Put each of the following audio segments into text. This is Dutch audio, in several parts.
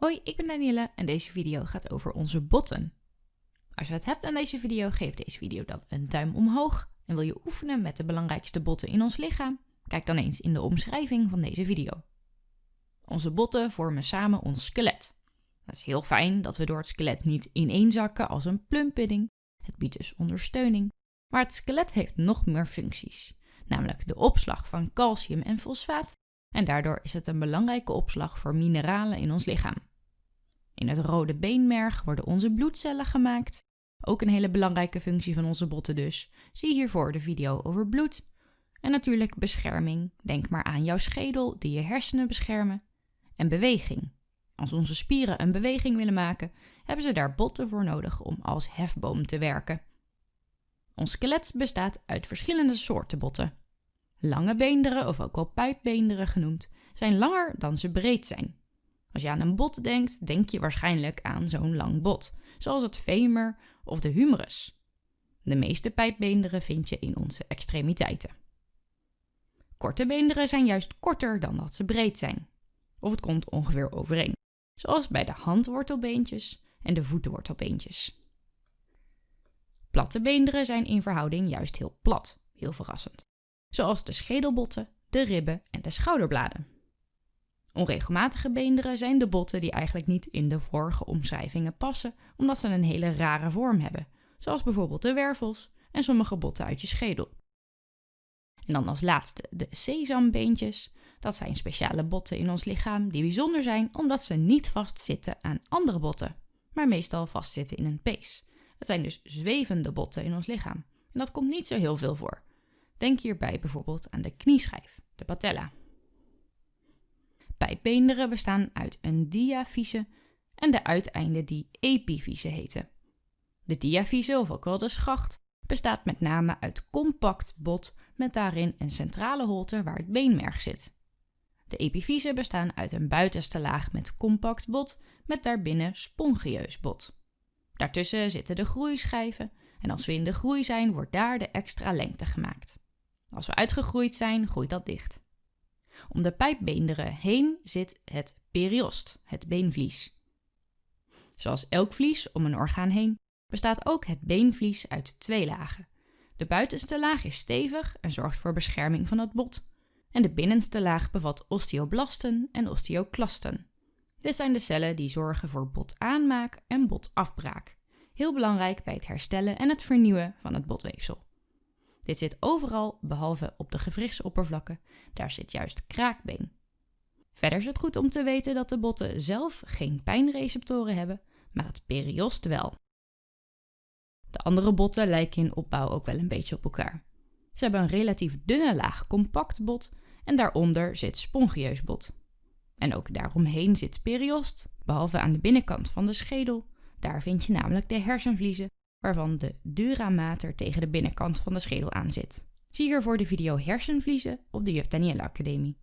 Hoi, ik ben Danielle en deze video gaat over onze botten. Als je het hebt aan deze video, geef deze video dan een duim omhoog. En wil je oefenen met de belangrijkste botten in ons lichaam? Kijk dan eens in de omschrijving van deze video. Onze botten vormen samen ons skelet. Het is heel fijn dat we door het skelet niet ineenzakken als een plumpudding. Het biedt dus ondersteuning. Maar het skelet heeft nog meer functies, namelijk de opslag van calcium en fosfaat. En daardoor is het een belangrijke opslag voor mineralen in ons lichaam. In het rode beenmerg worden onze bloedcellen gemaakt. Ook een hele belangrijke functie van onze botten dus. Zie hiervoor de video over bloed. En natuurlijk bescherming. Denk maar aan jouw schedel die je hersenen beschermen. En beweging. Als onze spieren een beweging willen maken, hebben ze daar botten voor nodig om als hefboom te werken. Ons skelet bestaat uit verschillende soorten botten. Lange beenderen, of ook wel pijpbeenderen genoemd, zijn langer dan ze breed zijn. Als je aan een bot denkt, denk je waarschijnlijk aan zo'n lang bot, zoals het femur of de humerus. De meeste pijpbeenderen vind je in onze extremiteiten. Korte beenderen zijn juist korter dan dat ze breed zijn. Of het komt ongeveer overeen, zoals bij de handwortelbeentjes en de voetenwortelbeentjes. Platte beenderen zijn in verhouding juist heel plat, heel verrassend. Zoals de schedelbotten, de ribben en de schouderbladen. Onregelmatige beenderen zijn de botten die eigenlijk niet in de vorige omschrijvingen passen, omdat ze een hele rare vorm hebben, zoals bijvoorbeeld de wervels en sommige botten uit je schedel. En dan als laatste de sesambeentjes. Dat zijn speciale botten in ons lichaam die bijzonder zijn omdat ze niet vastzitten aan andere botten, maar meestal vastzitten in een pees. Het zijn dus zwevende botten in ons lichaam. En dat komt niet zo heel veel voor. Denk hierbij bijvoorbeeld aan de knieschijf, de patella. Pijpbeenderen bestaan uit een diafyse en de uiteinden die epifyse heten. De diafyse, of ook wel de schacht, bestaat met name uit compact bot met daarin een centrale holte waar het beenmerg zit. De epifyse bestaan uit een buitenste laag met compact bot met daarbinnen spongieus bot. Daartussen zitten de groeischijven en als we in de groei zijn, wordt daar de extra lengte gemaakt. Als we uitgegroeid zijn, groeit dat dicht. Om de pijpbeenderen heen zit het periost, het beenvlies. Zoals elk vlies om een orgaan heen bestaat ook het beenvlies uit twee lagen. De buitenste laag is stevig en zorgt voor bescherming van het bot. En de binnenste laag bevat osteoblasten en osteoclasten. Dit zijn de cellen die zorgen voor botaanmaak en botafbraak. Heel belangrijk bij het herstellen en het vernieuwen van het botweefsel. Dit zit overal behalve op de gewrichtsoppervlakken, daar zit juist kraakbeen. Verder is het goed om te weten dat de botten zelf geen pijnreceptoren hebben, maar het periost wel. De andere botten lijken in opbouw ook wel een beetje op elkaar. Ze hebben een relatief dunne laag compact bot en daaronder zit spongieus bot. En ook daaromheen zit periost, behalve aan de binnenkant van de schedel. Daar vind je namelijk de hersenvliezen waarvan de dura mater tegen de binnenkant van de schedel aan zit. Zie hiervoor de video hersenvliezen op de Juf Danielle Academie.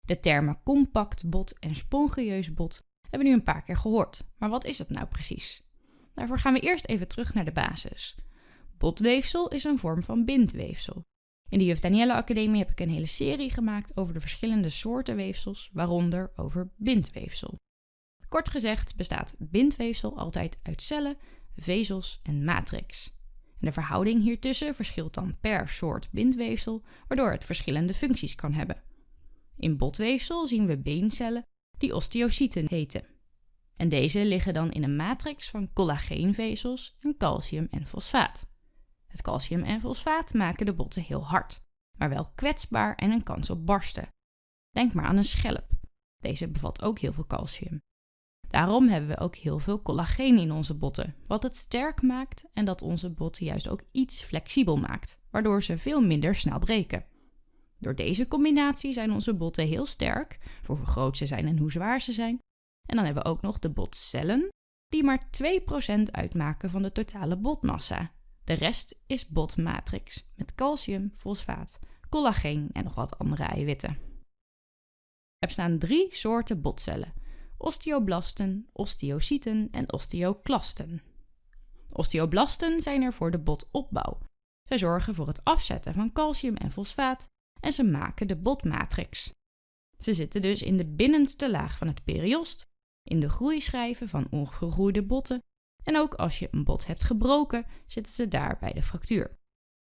De termen compact bot en spongieus bot hebben we nu een paar keer gehoord, maar wat is het nou precies? Daarvoor gaan we eerst even terug naar de basis. Botweefsel is een vorm van bindweefsel. In de Juf Danielle Academie heb ik een hele serie gemaakt over de verschillende soorten weefsels, waaronder over bindweefsel. Kort gezegd bestaat bindweefsel altijd uit cellen vezels en matrix. En de verhouding hiertussen verschilt dan per soort bindweefsel, waardoor het verschillende functies kan hebben. In botweefsel zien we beencellen die osteocyten heten. En deze liggen dan in een matrix van collageenvezels en calcium en fosfaat. Het calcium en fosfaat maken de botten heel hard, maar wel kwetsbaar en een kans op barsten. Denk maar aan een schelp. Deze bevat ook heel veel calcium. Daarom hebben we ook heel veel collageen in onze botten, wat het sterk maakt en dat onze botten juist ook iets flexibel maakt, waardoor ze veel minder snel breken. Door deze combinatie zijn onze botten heel sterk, voor hoe groot ze zijn en hoe zwaar ze zijn. En dan hebben we ook nog de botcellen, die maar 2% uitmaken van de totale botmassa. De rest is botmatrix, met calcium, fosfaat, collageen en nog wat andere eiwitten. Er bestaan drie soorten botcellen osteoblasten, osteocyten en osteoclasten. Osteoblasten zijn er voor de botopbouw. Zij zorgen voor het afzetten van calcium en fosfaat en ze maken de botmatrix. Ze zitten dus in de binnenste laag van het periost in de groeischijven van ongegroeide botten en ook als je een bot hebt gebroken, zitten ze daar bij de fractuur.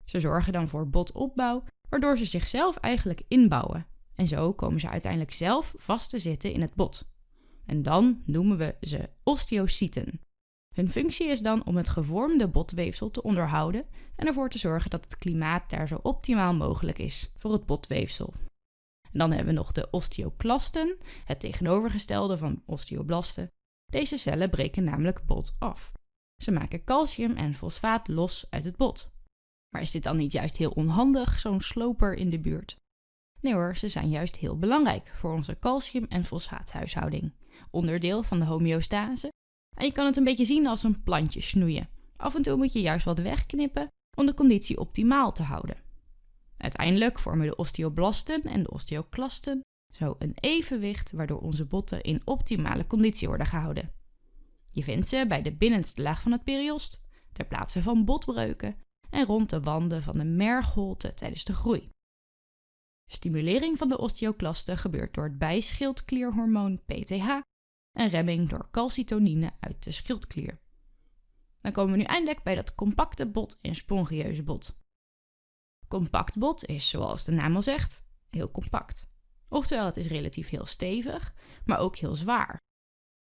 Ze zorgen dan voor botopbouw, waardoor ze zichzelf eigenlijk inbouwen. En zo komen ze uiteindelijk zelf vast te zitten in het bot. En dan noemen we ze osteocyten. Hun functie is dan om het gevormde botweefsel te onderhouden en ervoor te zorgen dat het klimaat daar zo optimaal mogelijk is voor het botweefsel. Dan hebben we nog de osteoclasten, het tegenovergestelde van osteoblasten. Deze cellen breken namelijk bot af. Ze maken calcium en fosfaat los uit het bot. Maar is dit dan niet juist heel onhandig, zo'n sloper in de buurt? Nee hoor, ze zijn juist heel belangrijk voor onze calcium- en fosfaathuishouding. Onderdeel van de homeostase. En je kan het een beetje zien als een plantje snoeien. Af en toe moet je juist wat wegknippen om de conditie optimaal te houden. Uiteindelijk vormen de osteoblasten en de osteoclasten zo een evenwicht waardoor onze botten in optimale conditie worden gehouden. Je vindt ze bij de binnenste laag van het periost, ter plaatse van botbreuken en rond de wanden van de mergholte tijdens de groei. Stimulering van de osteoclasten gebeurt door het bijschildklierhormoon PTH en remming door calcitonine uit de schildklier. Dan komen we nu eindelijk bij dat compacte bot en spongieuze bot. Compact bot is, zoals de naam al zegt, heel compact. Oftewel, het is relatief heel stevig, maar ook heel zwaar.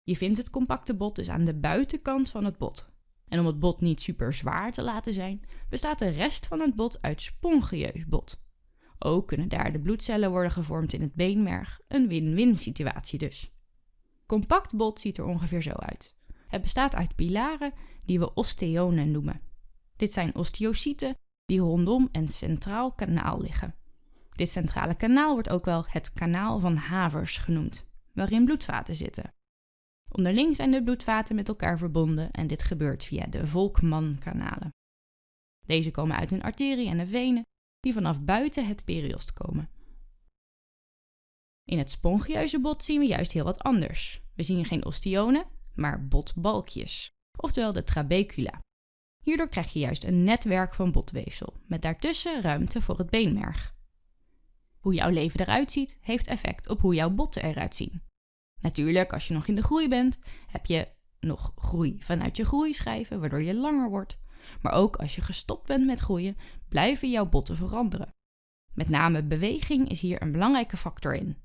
Je vindt het compacte bot dus aan de buitenkant van het bot. En om het bot niet super zwaar te laten zijn, bestaat de rest van het bot uit spongieus bot. Ook kunnen daar de bloedcellen worden gevormd in het beenmerg, een win-win situatie dus. Compact bot ziet er ongeveer zo uit. Het bestaat uit pilaren die we osteonen noemen. Dit zijn osteocyten die rondom een centraal kanaal liggen. Dit centrale kanaal wordt ook wel het kanaal van Havers genoemd, waarin bloedvaten zitten. Onderling zijn de bloedvaten met elkaar verbonden en dit gebeurt via de Volkmann-kanalen. Deze komen uit een arterie en een venen die vanaf buiten het periost komen. In het spongieuze bot zien we juist heel wat anders. We zien geen ostionen, maar botbalkjes, oftewel de trabecula. Hierdoor krijg je juist een netwerk van botweefsel, met daartussen ruimte voor het beenmerg. Hoe jouw leven eruit ziet, heeft effect op hoe jouw botten eruit zien. Natuurlijk, als je nog in de groei bent, heb je nog groei vanuit je groeischijven, waardoor je langer wordt. Maar ook als je gestopt bent met groeien, blijven jouw botten veranderen. Met name beweging is hier een belangrijke factor in.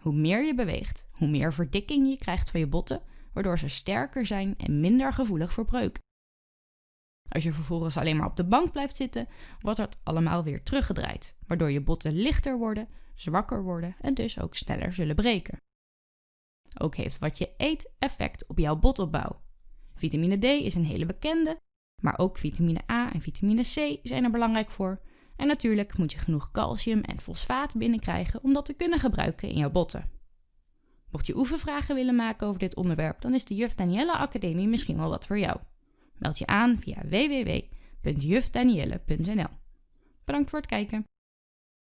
Hoe meer je beweegt, hoe meer verdikking je krijgt van je botten, waardoor ze sterker zijn en minder gevoelig voor breuk. Als je vervolgens alleen maar op de bank blijft zitten, wordt het allemaal weer teruggedraaid, waardoor je botten lichter worden, zwakker worden en dus ook sneller zullen breken. Ook heeft wat je eet effect op jouw botopbouw. Vitamine D is een hele bekende, maar ook vitamine A en vitamine C zijn er belangrijk voor. En natuurlijk moet je genoeg calcium en fosfaat binnenkrijgen om dat te kunnen gebruiken in jouw botten. Mocht je oefenvragen willen maken over dit onderwerp, dan is de Juf Danielle Academie misschien wel wat voor jou. Meld je aan via www.jufdanielle.nl. Bedankt voor het kijken.